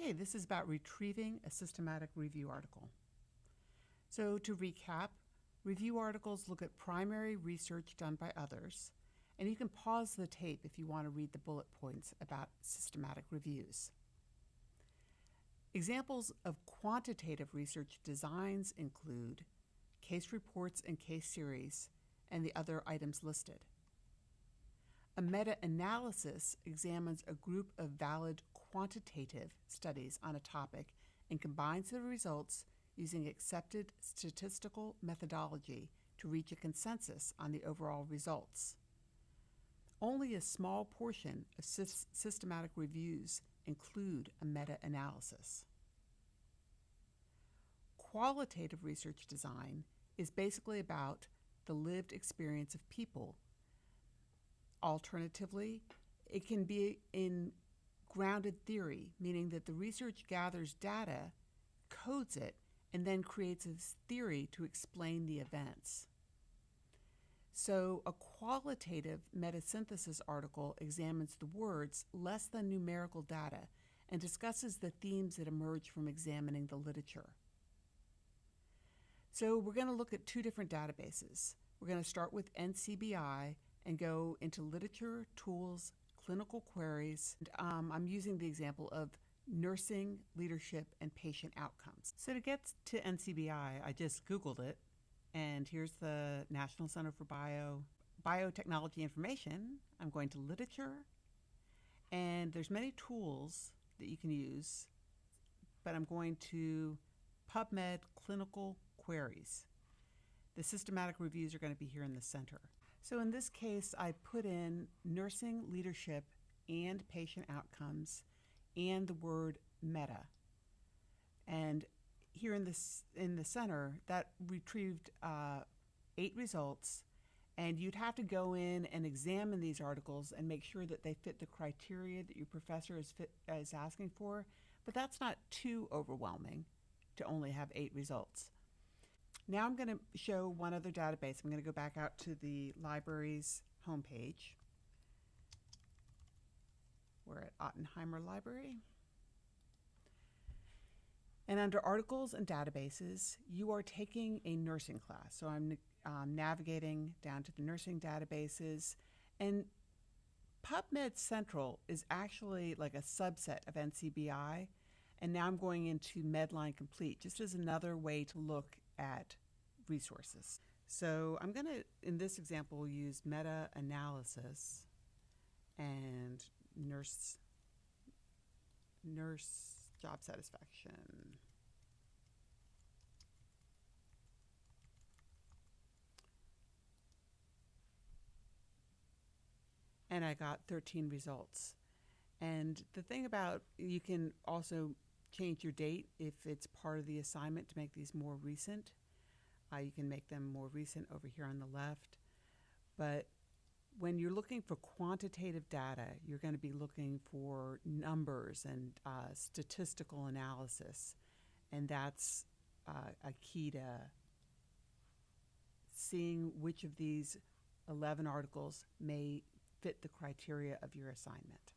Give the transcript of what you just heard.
Okay, this is about retrieving a systematic review article. So to recap, review articles look at primary research done by others, and you can pause the tape if you want to read the bullet points about systematic reviews. Examples of quantitative research designs include case reports and case series, and the other items listed. A meta-analysis examines a group of valid quantitative studies on a topic and combines the results using accepted statistical methodology to reach a consensus on the overall results. Only a small portion of sy systematic reviews include a meta-analysis. Qualitative research design is basically about the lived experience of people. Alternatively, it can be in grounded theory, meaning that the research gathers data, codes it, and then creates a theory to explain the events. So a qualitative metasynthesis article examines the words less than numerical data and discusses the themes that emerge from examining the literature. So we're going to look at two different databases. We're going to start with NCBI and go into literature, tools, clinical queries. And, um, I'm using the example of nursing, leadership, and patient outcomes. So to get to NCBI, I just Googled it and here's the National Center for Bio Biotechnology Information. I'm going to literature, and there's many tools that you can use, but I'm going to PubMed Clinical Queries. The systematic reviews are going to be here in the center. So in this case, I put in nursing leadership and patient outcomes and the word meta. And here in this in the center that retrieved uh, eight results and you'd have to go in and examine these articles and make sure that they fit the criteria that your professor is, fit, is asking for but that's not too overwhelming to only have eight results now I'm going to show one other database I'm going to go back out to the library's homepage we're at Ottenheimer Library and under articles and databases, you are taking a nursing class. So I'm um, navigating down to the nursing databases. And PubMed Central is actually like a subset of NCBI. And now I'm going into Medline Complete, just as another way to look at resources. So I'm going to, in this example, use meta-analysis and nurse, nurse job satisfaction. And I got 13 results. And the thing about, you can also change your date if it's part of the assignment to make these more recent. Uh, you can make them more recent over here on the left. But when you're looking for quantitative data, you're going to be looking for numbers and uh, statistical analysis. And that's uh, a key to seeing which of these 11 articles may fit the criteria of your assignment.